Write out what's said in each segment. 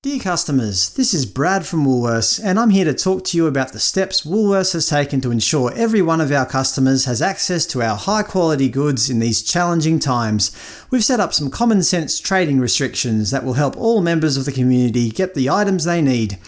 Dear customers, this is Brad from Woolworths, and I'm here to talk to you about the steps Woolworths has taken to ensure every one of our customers has access to our high quality goods in these challenging times. We've set up some common sense trading restrictions that will help all members of the community get the items they need.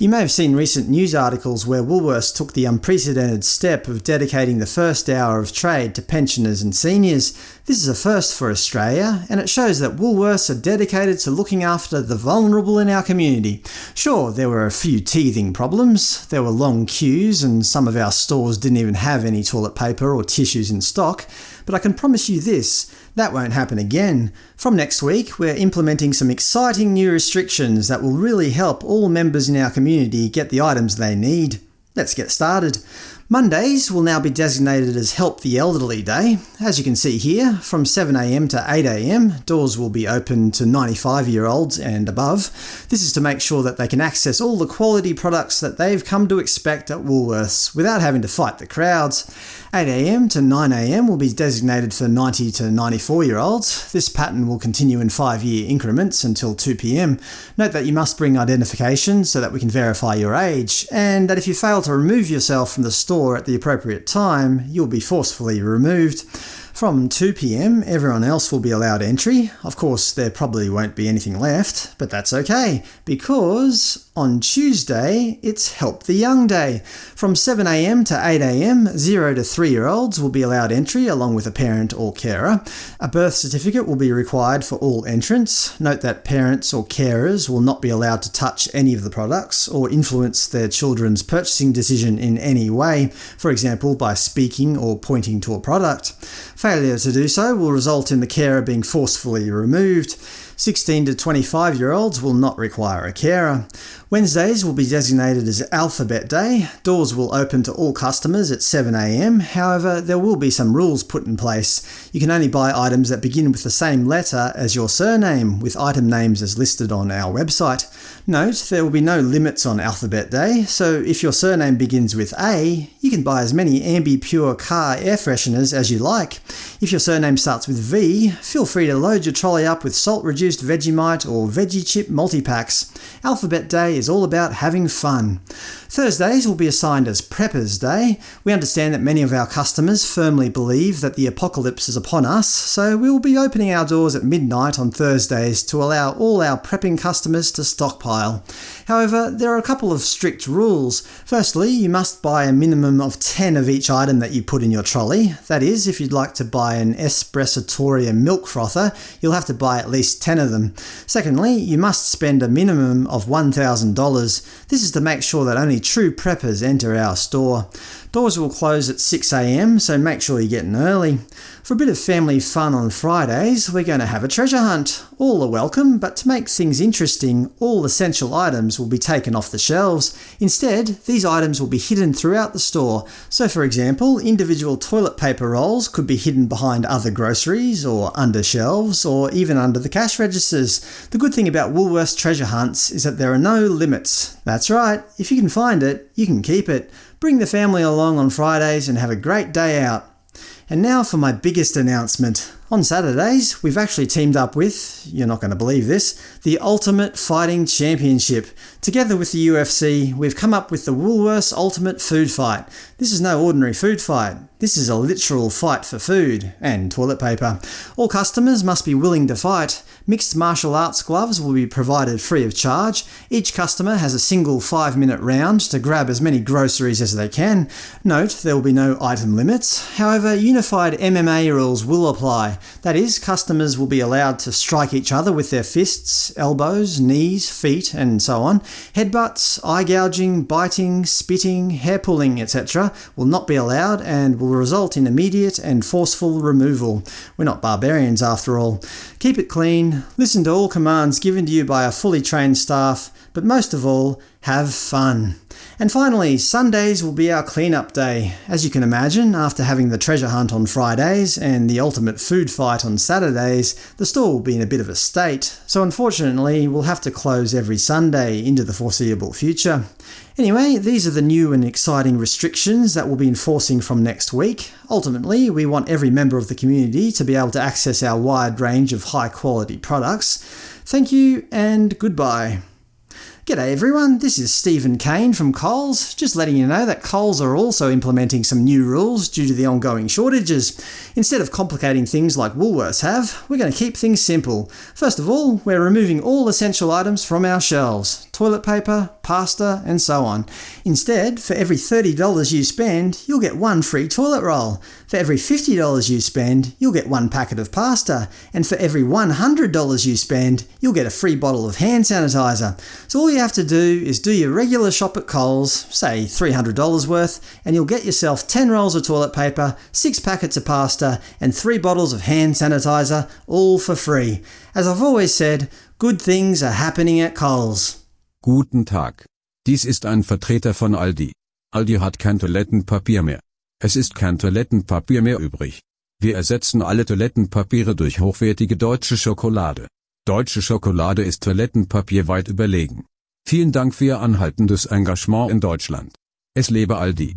You may have seen recent news articles where Woolworths took the unprecedented step of dedicating the first hour of trade to pensioners and seniors. This is a first for Australia, and it shows that Woolworths are dedicated to looking after the vulnerable in our community. Sure, there were a few teething problems. There were long queues, and some of our stores didn't even have any toilet paper or tissues in stock. But I can promise you this, that won't happen again. From next week, we're implementing some exciting new restrictions that will really help all members in our community get the items they need. Let's get started. Mondays will now be designated as Help the Elderly Day. As you can see here, from 7am to 8am, doors will be open to 95-year-olds and above. This is to make sure that they can access all the quality products that they've come to expect at Woolworths without having to fight the crowds. 8am to 9am will be designated for 90 to 94-year-olds. This pattern will continue in 5-year increments until 2pm. Note that you must bring identification so that we can verify your age, and that if you fail to remove yourself from the store at the appropriate time, you'll be forcefully removed. From 2pm, everyone else will be allowed entry. Of course, there probably won't be anything left, but that's okay, because on Tuesday, it's Help the Young Day. From 7am to 8am, 0 to 3 year olds will be allowed entry along with a parent or carer. A birth certificate will be required for all entrants. Note that parents or carers will not be allowed to touch any of the products or influence their children's purchasing decision in any way, for example by speaking or pointing to a product. Failure to do so will result in the carer being forcefully removed. 16 to 25 year olds will not require a carer. Wednesdays will be designated as Alphabet Day. Doors will open to all customers at 7am, however there will be some rules put in place. You can only buy items that begin with the same letter as your surname, with item names as listed on our website. Note, there will be no limits on Alphabet Day, so if your surname begins with A, you can buy as many Ambi Pur car air fresheners as you like. If your surname starts with V, feel free to load your trolley up with salt-reduced Vegemite or Veggie Chip multi-packs. Alphabet Day is all about having fun. Thursdays will be assigned as Preppers Day. We understand that many of our customers firmly believe that the apocalypse is upon us, so we will be opening our doors at midnight on Thursdays to allow all our prepping customers to stockpile. However, there are a couple of strict rules. Firstly, you must buy a minimum of 10 of each item that you put in your trolley. That is, if you'd like to buy an Espressotoria milk frother, you'll have to buy at least 10 of them. Secondly, you must spend a minimum of $1,000. This is to make sure that only true preppers enter our store. Doors will close at 6am, so make sure you get in early. For a bit of family fun on Fridays, we're going to have a treasure hunt. All are welcome, but to make things interesting, all essential items will be taken off the shelves. Instead, these items will be hidden throughout the store. So for example, individual toilet paper rolls could be hidden behind other groceries, or under shelves, or even under the cash registers. The good thing about Woolworths treasure hunts is that there are no limits. That's right, if you can find it, you can keep it. Bring the family along on Fridays and have a great day out. And now for my biggest announcement. On Saturdays, we've actually teamed up with, you're not going to believe this, the Ultimate Fighting Championship. Together with the UFC, we've come up with the Woolworths Ultimate Food Fight. This is no ordinary food fight. This is a literal fight for food and toilet paper. All customers must be willing to fight. Mixed martial arts gloves will be provided free of charge. Each customer has a single 5-minute round to grab as many groceries as they can. Note, there will be no item limits. However, unified MMA rules will apply. That is, customers will be allowed to strike each other with their fists, elbows, knees, feet, and so on. Headbutts, eye gouging, biting, spitting, hair pulling, etc. will not be allowed and will result in immediate and forceful removal. We're not barbarians after all. Keep it clean, listen to all commands given to you by a fully trained staff, but most of all, have fun. And finally, Sundays will be our cleanup day. As you can imagine, after having the treasure hunt on Fridays and the ultimate food fight on Saturdays, the store will be in a bit of a state, so unfortunately we'll have to close every Sunday into the foreseeable future. Anyway, these are the new and exciting restrictions that we'll be enforcing from next week. Ultimately, we want every member of the community to be able to access our wide range of high quality products. Thank you and goodbye. G'day everyone, this is Steven Cain from Coles, just letting you know that Coles are also implementing some new rules due to the ongoing shortages. Instead of complicating things like Woolworths have, we're going to keep things simple. First of all, we're removing all essential items from our shelves toilet paper, pasta, and so on. Instead, for every $30 you spend, you'll get one free toilet roll. For every $50 you spend, you'll get one packet of pasta. And for every $100 you spend, you'll get a free bottle of hand sanitizer. So all you have to do is do your regular shop at Coles, say $300 worth, and you'll get yourself 10 rolls of toilet paper, 6 packets of pasta, and 3 bottles of hand sanitizer, all for free. As I've always said, good things are happening at Coles. Guten Tag. Dies ist ein Vertreter von Aldi. Aldi hat kein Toilettenpapier mehr. Es ist kein Toilettenpapier mehr übrig. Wir ersetzen alle Toilettenpapiere durch hochwertige deutsche Schokolade. Deutsche Schokolade ist Toilettenpapier weit überlegen. Vielen Dank für Ihr anhaltendes Engagement in Deutschland. Es lebe Aldi.